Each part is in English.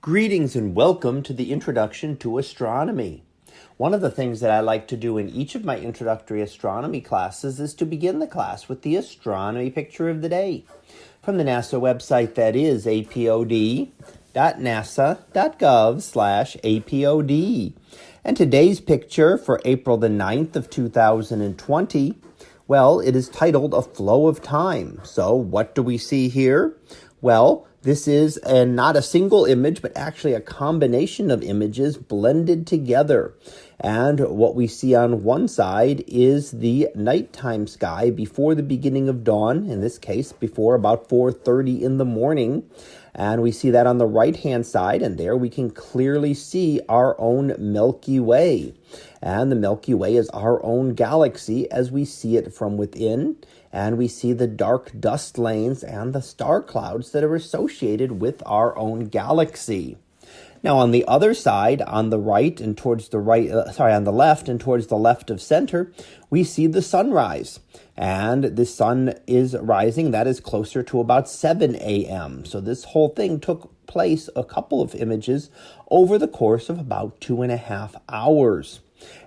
Greetings and welcome to the Introduction to Astronomy. One of the things that I like to do in each of my introductory astronomy classes is to begin the class with the astronomy picture of the day. From the NASA website that is apod.nasa.gov slash apod. And today's picture for April the 9th of 2020, well, it is titled A Flow of Time. So what do we see here? Well, this is a, not a single image, but actually a combination of images blended together. And what we see on one side is the nighttime sky before the beginning of dawn, in this case, before about 4.30 in the morning. And we see that on the right-hand side, and there we can clearly see our own Milky Way. And the Milky Way is our own galaxy as we see it from within and we see the dark dust lanes and the star clouds that are associated with our own galaxy. Now, on the other side, on the right and towards the right, uh, sorry, on the left and towards the left of center, we see the sunrise. And the sun is rising. That is closer to about 7 a.m. So this whole thing took place, a couple of images, over the course of about two and a half hours.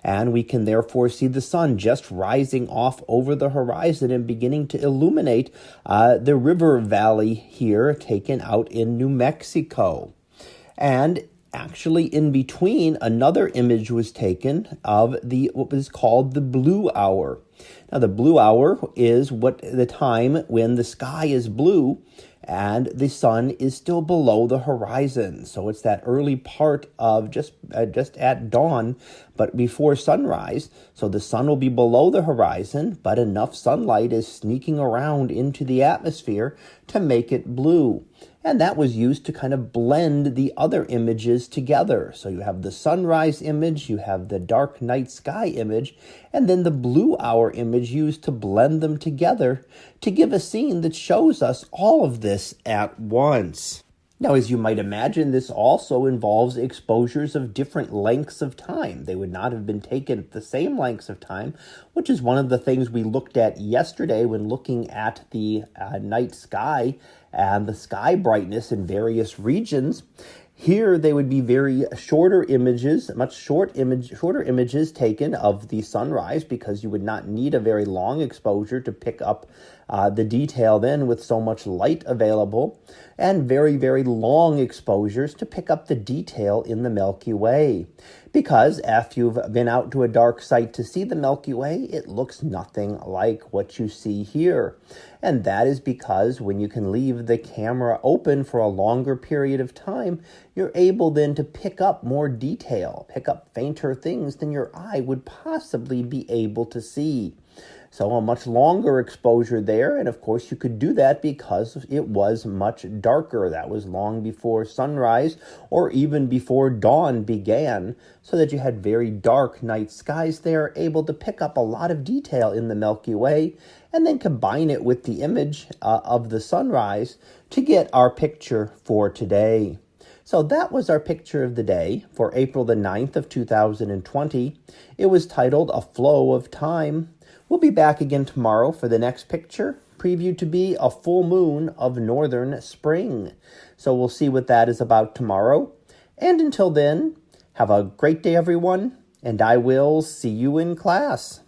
And we can therefore see the sun just rising off over the horizon and beginning to illuminate uh, the river valley here taken out in New Mexico. And actually in between another image was taken of the what was called the blue hour now the blue hour is what the time when the sky is blue and the sun is still below the horizon. So it's that early part of just uh, just at dawn, but before sunrise. So the sun will be below the horizon, but enough sunlight is sneaking around into the atmosphere to make it blue. And that was used to kind of blend the other images together. So you have the sunrise image, you have the dark night sky image, and then the blue hour image used to blend them together to give a scene that shows us all of this at once. Now, as you might imagine, this also involves exposures of different lengths of time. They would not have been taken at the same lengths of time, which is one of the things we looked at yesterday when looking at the uh, night sky and the sky brightness in various regions. Here they would be very shorter images, much short image, shorter images taken of the sunrise because you would not need a very long exposure to pick up uh, the detail then with so much light available, and very, very long exposures to pick up the detail in the Milky Way. Because if you've been out to a dark site to see the Milky Way, it looks nothing like what you see here. And that is because when you can leave the camera open for a longer period of time, you're able then to pick up more detail, pick up fainter things than your eye would possibly be able to see. So a much longer exposure there. And of course, you could do that because it was much darker. That was long before sunrise or even before dawn began, so that you had very dark night skies there, able to pick up a lot of detail in the Milky Way and then combine it with the image uh, of the sunrise to get our picture for today. So that was our picture of the day for April the 9th of 2020. It was titled A Flow of Time. We'll be back again tomorrow for the next picture, previewed to be a full moon of northern spring. So we'll see what that is about tomorrow. And until then, have a great day, everyone, and I will see you in class.